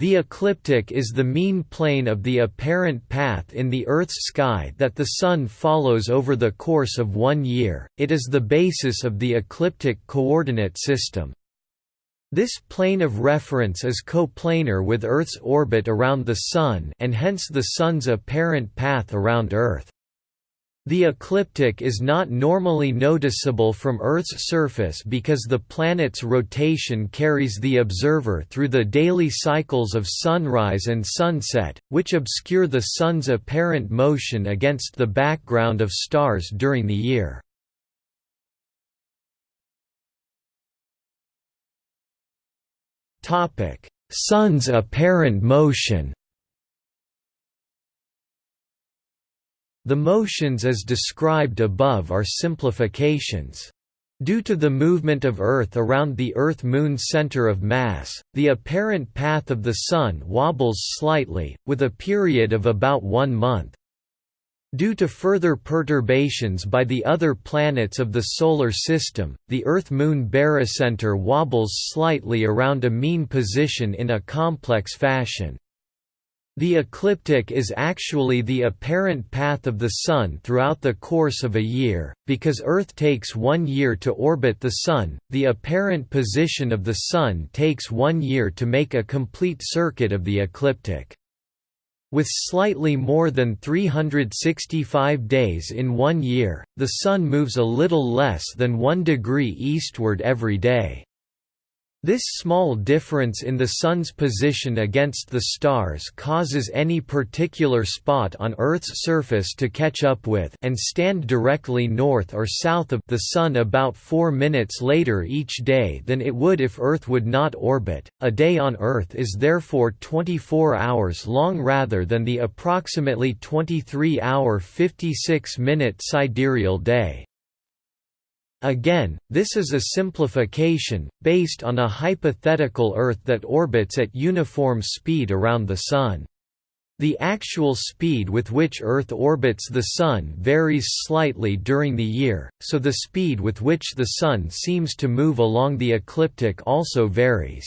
The ecliptic is the mean plane of the apparent path in the Earth's sky that the Sun follows over the course of one year, it is the basis of the ecliptic coordinate system. This plane of reference is coplanar with Earth's orbit around the Sun and hence the Sun's apparent path around Earth. The ecliptic is not normally noticeable from Earth's surface because the planet's rotation carries the observer through the daily cycles of sunrise and sunset, which obscure the Sun's apparent motion against the background of stars during the year. Sun's apparent motion The motions as described above are simplifications. Due to the movement of Earth around the Earth-Moon center of mass, the apparent path of the Sun wobbles slightly, with a period of about one month. Due to further perturbations by the other planets of the Solar System, the Earth-Moon barycenter wobbles slightly around a mean position in a complex fashion. The ecliptic is actually the apparent path of the Sun throughout the course of a year, because Earth takes one year to orbit the Sun, the apparent position of the Sun takes one year to make a complete circuit of the ecliptic. With slightly more than 365 days in one year, the Sun moves a little less than one degree eastward every day. This small difference in the Sun's position against the stars causes any particular spot on Earth's surface to catch up with and stand directly north or south of the Sun about 4 minutes later each day than it would if Earth would not orbit. A day on Earth is therefore 24 hours long rather than the approximately 23-hour 56-minute sidereal day. Again, this is a simplification, based on a hypothetical Earth that orbits at uniform speed around the Sun. The actual speed with which Earth orbits the Sun varies slightly during the year, so the speed with which the Sun seems to move along the ecliptic also varies.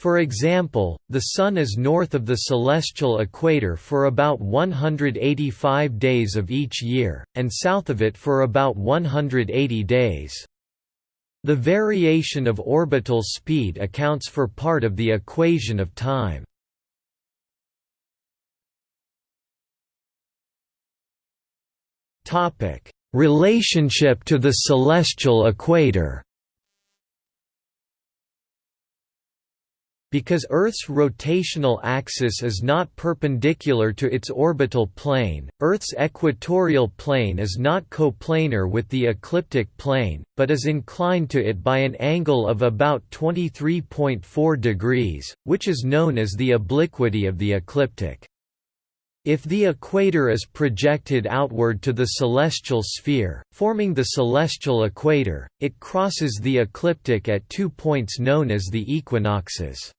For example, the Sun is north of the celestial equator for about 185 days of each year, and south of it for about 180 days. The variation of orbital speed accounts for part of the equation of time. Relationship to the celestial equator Because Earth's rotational axis is not perpendicular to its orbital plane, Earth's equatorial plane is not coplanar with the ecliptic plane, but is inclined to it by an angle of about 23.4 degrees, which is known as the obliquity of the ecliptic. If the equator is projected outward to the celestial sphere, forming the celestial equator, it crosses the ecliptic at two points known as the equinoxes.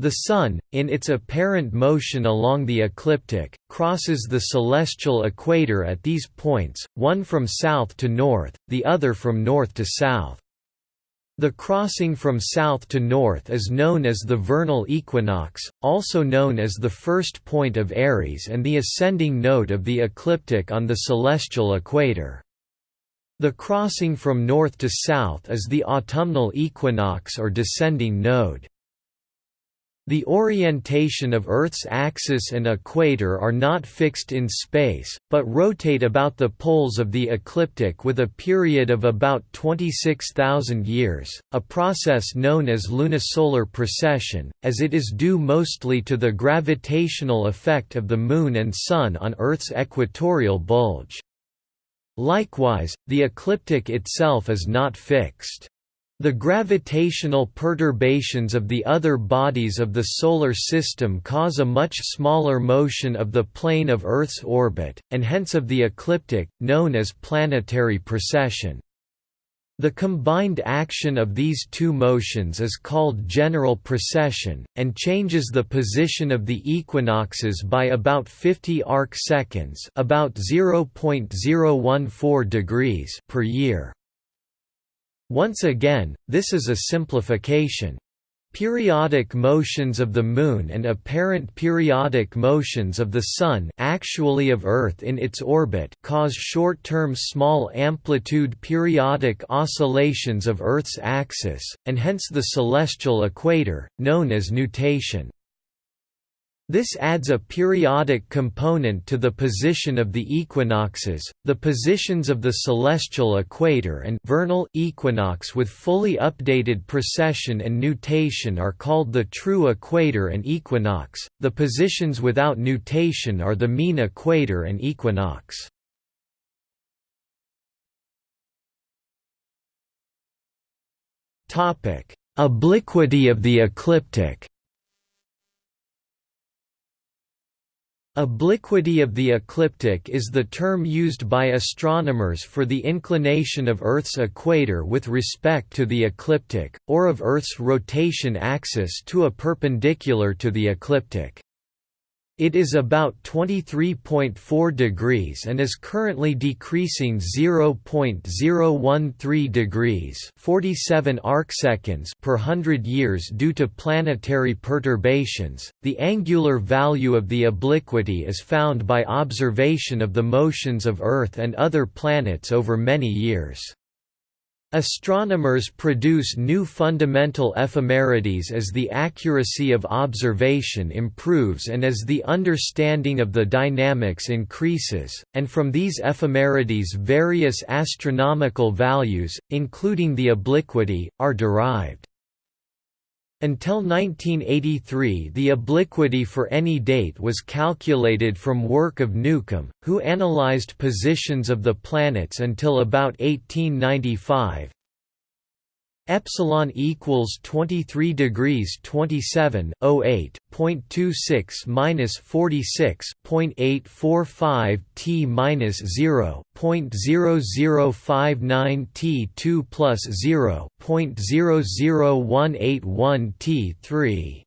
The Sun, in its apparent motion along the ecliptic, crosses the celestial equator at these points, one from south to north, the other from north to south. The crossing from south to north is known as the vernal equinox, also known as the first point of Aries and the ascending node of the ecliptic on the celestial equator. The crossing from north to south is the autumnal equinox or descending node. The orientation of Earth's axis and equator are not fixed in space, but rotate about the poles of the ecliptic with a period of about 26,000 years, a process known as lunisolar precession, as it is due mostly to the gravitational effect of the Moon and Sun on Earth's equatorial bulge. Likewise, the ecliptic itself is not fixed. The gravitational perturbations of the other bodies of the Solar System cause a much smaller motion of the plane of Earth's orbit, and hence of the ecliptic, known as planetary precession. The combined action of these two motions is called general precession, and changes the position of the equinoxes by about 50 arc seconds about 0.014 degrees per year. Once again, this is a simplification. Periodic motions of the Moon and apparent periodic motions of the Sun actually of Earth in its orbit cause short-term small-amplitude periodic oscillations of Earth's axis, and hence the celestial equator, known as nutation. This adds a periodic component to the position of the equinoxes, the positions of the celestial equator and vernal equinox with fully updated precession and nutation are called the true equator and equinox, the positions without nutation are the mean equator and equinox. Obliquity of the ecliptic Obliquity of the ecliptic is the term used by astronomers for the inclination of Earth's equator with respect to the ecliptic, or of Earth's rotation axis to a perpendicular to the ecliptic. It is about 23.4 degrees and is currently decreasing 0.013 degrees 47 arcseconds per 100 years due to planetary perturbations. The angular value of the obliquity is found by observation of the motions of Earth and other planets over many years. Astronomers produce new fundamental ephemerides as the accuracy of observation improves and as the understanding of the dynamics increases, and from these ephemerides various astronomical values, including the obliquity, are derived. Until 1983 the obliquity for any date was calculated from work of Newcomb, who analyzed positions of the planets until about 1895, epsilon equals 23 degrees 27 0.26 minus 46.845 t minus 0.0059 t 2 plus 0.00181 t 3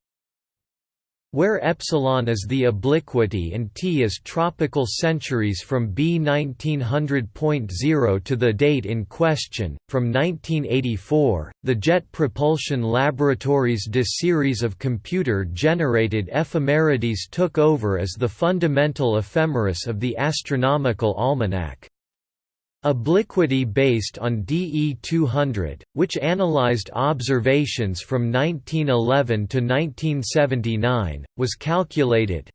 where epsilon is the obliquity and t is tropical centuries from B 1900.0 to the date in question. From 1984, the Jet Propulsion Laboratories DE series of computer generated ephemerides took over as the fundamental ephemeris of the astronomical almanac. Obliquity based on DE 200, which analyzed observations from 1911 to 1979, was calculated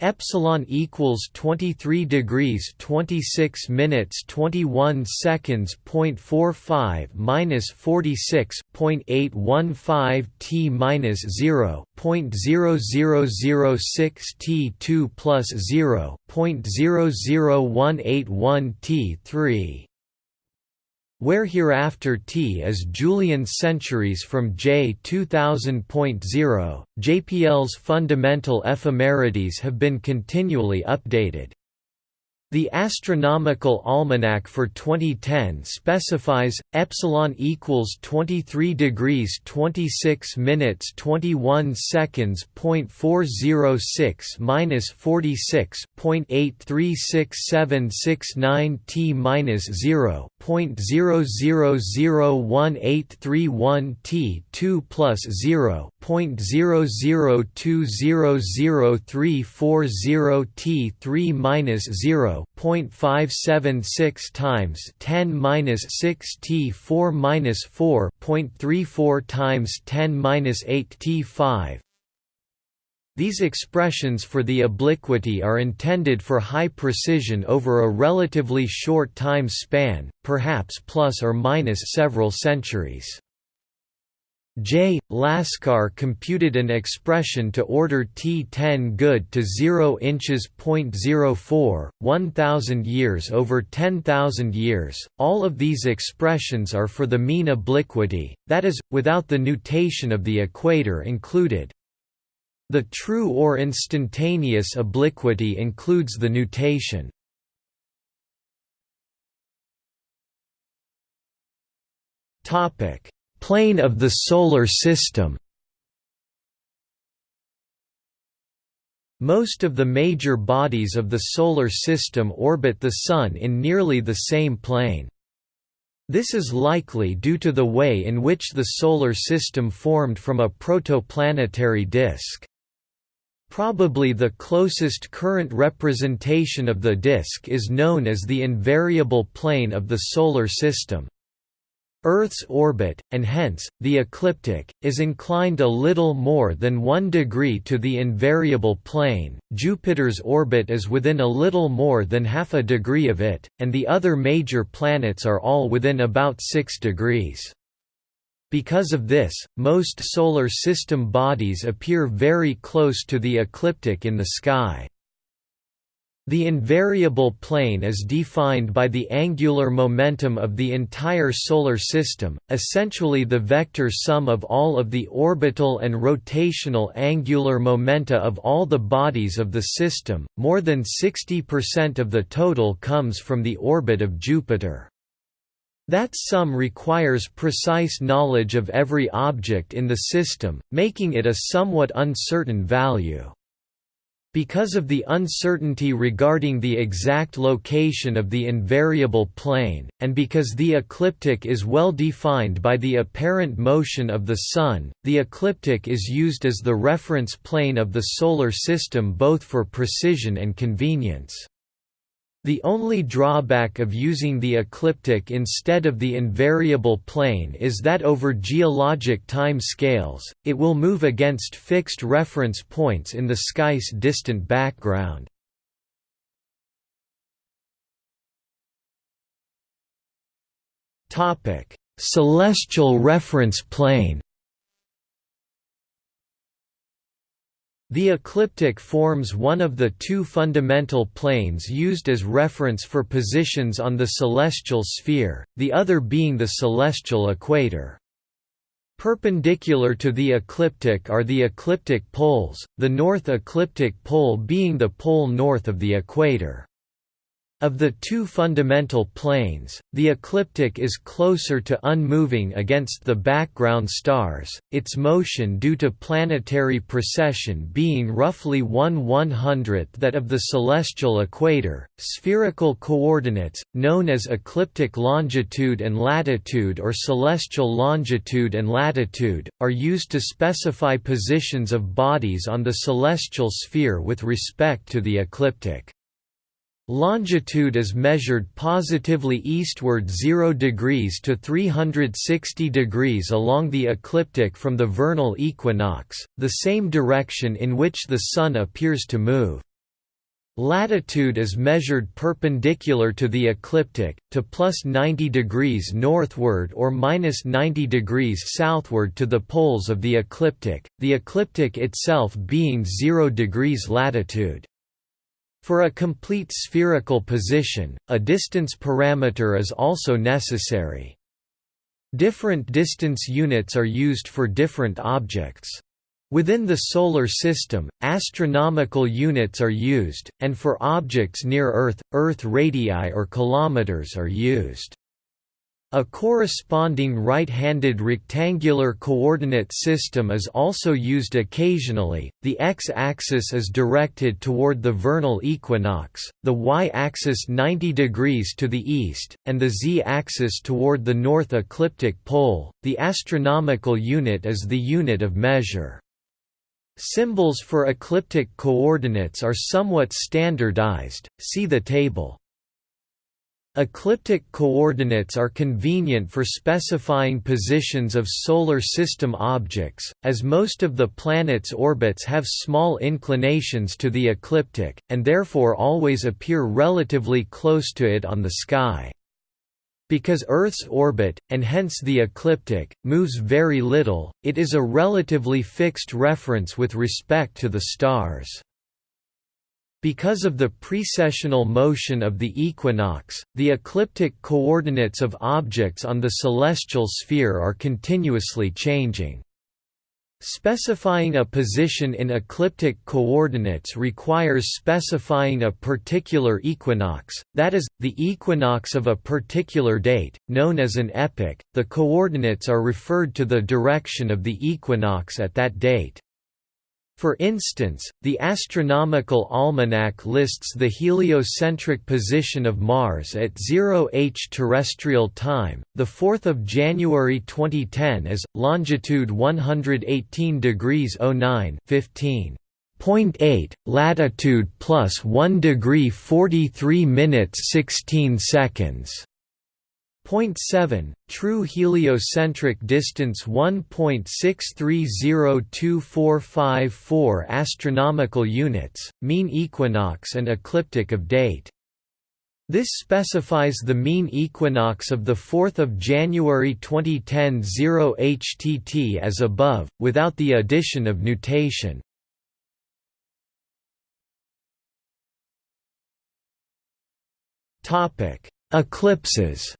epsilon equals 23 degrees 26 minutes 21 seconds point 45 minus 46.815 t minus 0 point 0006 t 2 plus 0 point 00181 t 3 where hereafter T is Julian centuries from J 2000.0, JPL's fundamental ephemerides have been continually updated. The Astronomical Almanac for 2010 specifies epsilon equals 23 degrees 26 minutes 21 seconds point 406 minus 46.836769 t minus 0 point 0001831 t 2 plus 0 point 002003440 t 3 minus 0 0.576 times 10 minus 6 t 4 minus 4.34 times 10 minus 8 t 5. These expressions for the obliquity are intended for high precision over a relatively short time span, perhaps plus or minus several centuries. J. Laskar computed an expression to order T10 good to 0 inches .04, 1000 years over 10,000 years. All of these expressions are for the mean obliquity, that is, without the nutation of the equator included. The true or instantaneous obliquity includes the nutation. Topic Plane of the Solar System Most of the major bodies of the Solar System orbit the Sun in nearly the same plane. This is likely due to the way in which the Solar System formed from a protoplanetary disk. Probably the closest current representation of the disk is known as the invariable plane of the Solar System. Earth's orbit, and hence, the ecliptic, is inclined a little more than 1 degree to the invariable plane, Jupiter's orbit is within a little more than half a degree of it, and the other major planets are all within about 6 degrees. Because of this, most Solar System bodies appear very close to the ecliptic in the sky. The invariable plane is defined by the angular momentum of the entire Solar System, essentially the vector sum of all of the orbital and rotational angular momenta of all the bodies of the system, more than 60% of the total comes from the orbit of Jupiter. That sum requires precise knowledge of every object in the system, making it a somewhat uncertain value. Because of the uncertainty regarding the exact location of the invariable plane, and because the ecliptic is well defined by the apparent motion of the Sun, the ecliptic is used as the reference plane of the Solar System both for precision and convenience. The only drawback of using the ecliptic instead of the invariable plane is that over geologic time scales, it will move against fixed reference points in the sky's distant background. Celestial reference plane The ecliptic forms one of the two fundamental planes used as reference for positions on the celestial sphere, the other being the celestial equator. Perpendicular to the ecliptic are the ecliptic poles, the north ecliptic pole being the pole north of the equator. Of the two fundamental planes, the ecliptic is closer to unmoving against the background stars, its motion due to planetary precession being roughly 1 100th that of the celestial equator. Spherical coordinates, known as ecliptic longitude and latitude or celestial longitude and latitude, are used to specify positions of bodies on the celestial sphere with respect to the ecliptic. Longitude is measured positively eastward 0 degrees to 360 degrees along the ecliptic from the vernal equinox, the same direction in which the Sun appears to move. Latitude is measured perpendicular to the ecliptic, to plus 90 degrees northward or minus 90 degrees southward to the poles of the ecliptic, the ecliptic itself being 0 degrees latitude. For a complete spherical position, a distance parameter is also necessary. Different distance units are used for different objects. Within the Solar System, astronomical units are used, and for objects near Earth, Earth radii or kilometers are used. A corresponding right-handed rectangular coordinate system is also used occasionally. The x-axis is directed toward the vernal equinox, the y-axis 90 degrees to the east, and the z-axis toward the north ecliptic pole. The astronomical unit is the unit of measure. Symbols for ecliptic coordinates are somewhat standardized. See the table. Ecliptic coordinates are convenient for specifying positions of Solar System objects, as most of the planet's orbits have small inclinations to the ecliptic, and therefore always appear relatively close to it on the sky. Because Earth's orbit, and hence the ecliptic, moves very little, it is a relatively fixed reference with respect to the stars. Because of the precessional motion of the equinox, the ecliptic coordinates of objects on the celestial sphere are continuously changing. Specifying a position in ecliptic coordinates requires specifying a particular equinox, that is, the equinox of a particular date, known as an epoch. The coordinates are referred to the direction of the equinox at that date. For instance, the Astronomical Almanac lists the heliocentric position of Mars at 0h terrestrial time, the 4th of January 2010 as longitude 118 degrees 09 15. 0.8, latitude plus 1 degree 43 minutes 16 seconds. 0.7, true heliocentric distance 1.63024454 astronomical units, mean equinox and ecliptic of date. This specifies the mean equinox of 4 January 2010 0 HTT as above, without the addition of nutation. Eclipses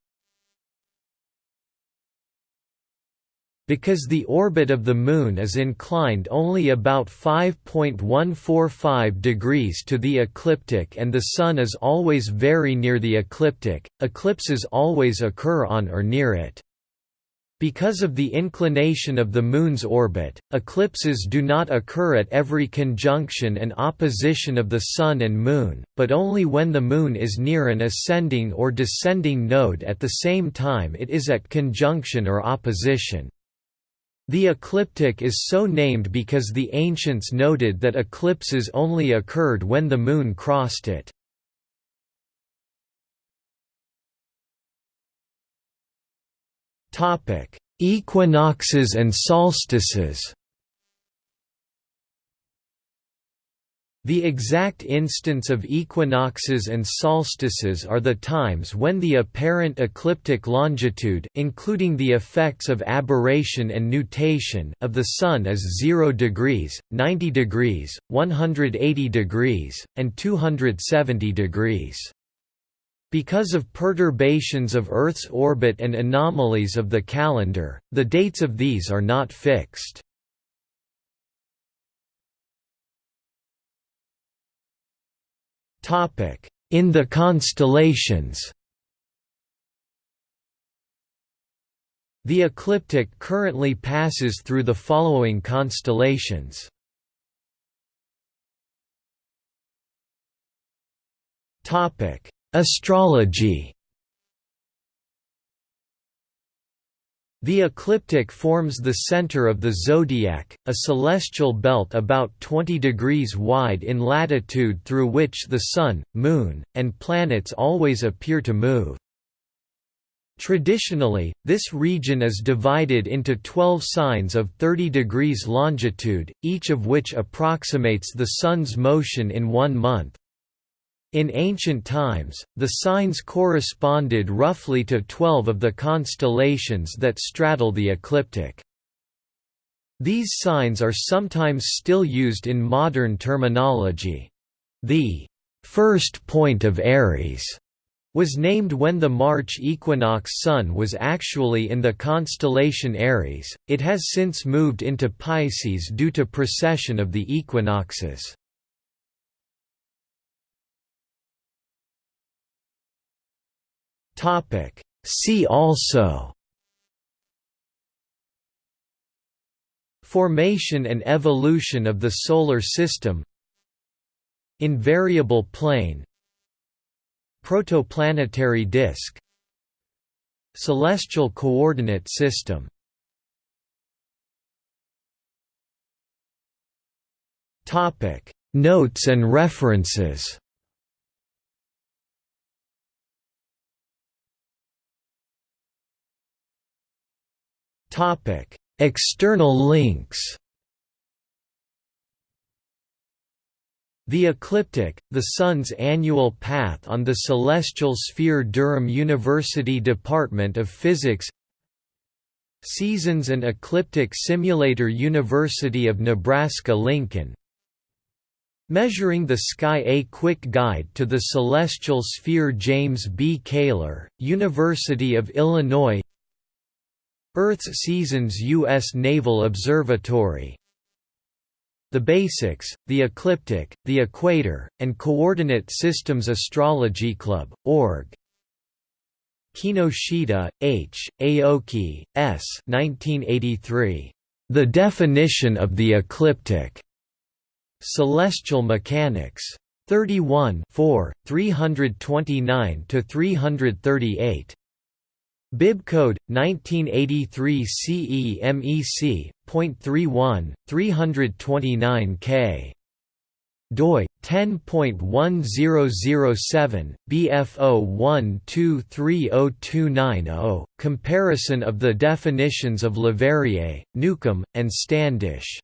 Because the orbit of the Moon is inclined only about 5.145 degrees to the ecliptic and the Sun is always very near the ecliptic, eclipses always occur on or near it. Because of the inclination of the Moon's orbit, eclipses do not occur at every conjunction and opposition of the Sun and Moon, but only when the Moon is near an ascending or descending node at the same time it is at conjunction or opposition. The ecliptic is so named because the ancients noted that eclipses only occurred when the moon crossed it. Equinoxes and solstices The exact instance of equinoxes and solstices are the times when the apparent ecliptic longitude including the effects of aberration and nutation of the Sun is 0 degrees, 90 degrees, 180 degrees, and 270 degrees. Because of perturbations of Earth's orbit and anomalies of the calendar, the dates of these are not fixed. In the constellations. The ecliptic currently passes through the following constellations. Astrology The ecliptic forms the center of the zodiac, a celestial belt about 20 degrees wide in latitude through which the Sun, Moon, and planets always appear to move. Traditionally, this region is divided into 12 signs of 30 degrees longitude, each of which approximates the Sun's motion in one month. In ancient times, the signs corresponded roughly to twelve of the constellations that straddle the ecliptic. These signs are sometimes still used in modern terminology. The first point of Aries was named when the March equinox sun was actually in the constellation Aries, it has since moved into Pisces due to precession of the equinoxes. Topic. See also. Formation and evolution of the Solar System. Invariable plane. Protoplanetary disk. Celestial coordinate system. Notes and references Topic: External links. The Ecliptic, the Sun's annual path on the celestial sphere Durham University Department of Physics Seasons and Ecliptic Simulator University of Nebraska-Lincoln Measuring the Sky A Quick Guide to the Celestial Sphere James B. Kaler, University of Illinois Earth's Seasons U.S. Naval Observatory The Basics, the Ecliptic, the Equator, and Coordinate Systems Astrology Club, org. Kinoshita, H., Aoki, S. 1983. The Definition of the Ecliptic. Celestial Mechanics. 31 4, 329–338. Bibcode 1983 CE MEC. 31, 329K doi 10.1007 BF01230290 comparison of the definitions of Leverrier, Newcomb and Standish